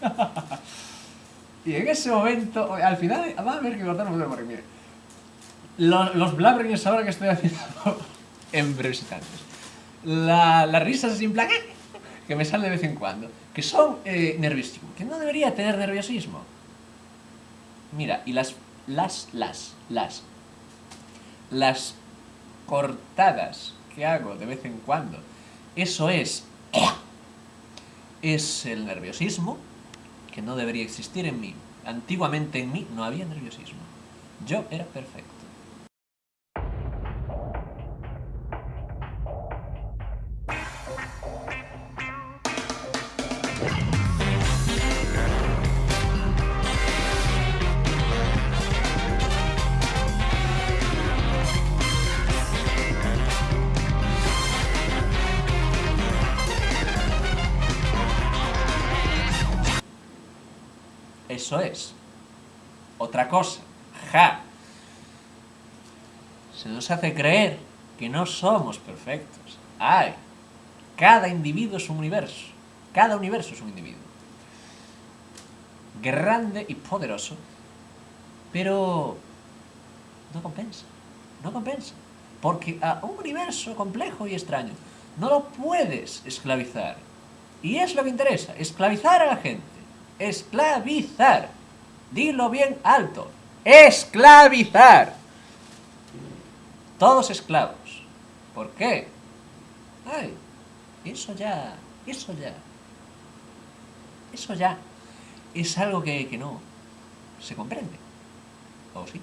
y en ese momento, al final, va a haber que cortar un porque los, los ahora que estoy haciendo en breves La, las risas sin plan que me sale de vez en cuando, que son eh, nerviosismo, que no debería tener nerviosismo. Mira, y las, las, las, las, las cortadas que hago de vez en cuando, eso es, es el nerviosismo que no debería existir en mí. Antiguamente en mí no había nerviosismo. Yo era perfecto. Eso es. Otra cosa. Ja. Se nos hace creer que no somos perfectos. ¡Ay! Cada individuo es un universo. Cada universo es un individuo. Grande y poderoso. Pero... No compensa. No compensa. Porque a un universo complejo y extraño no lo puedes esclavizar. Y es lo que interesa, esclavizar a la gente. Esclavizar. Dilo bien alto. Esclavizar. Todos esclavos. ¿Por qué? Ay, eso ya, eso ya. Eso ya es algo que, que no se comprende. ¿O sí?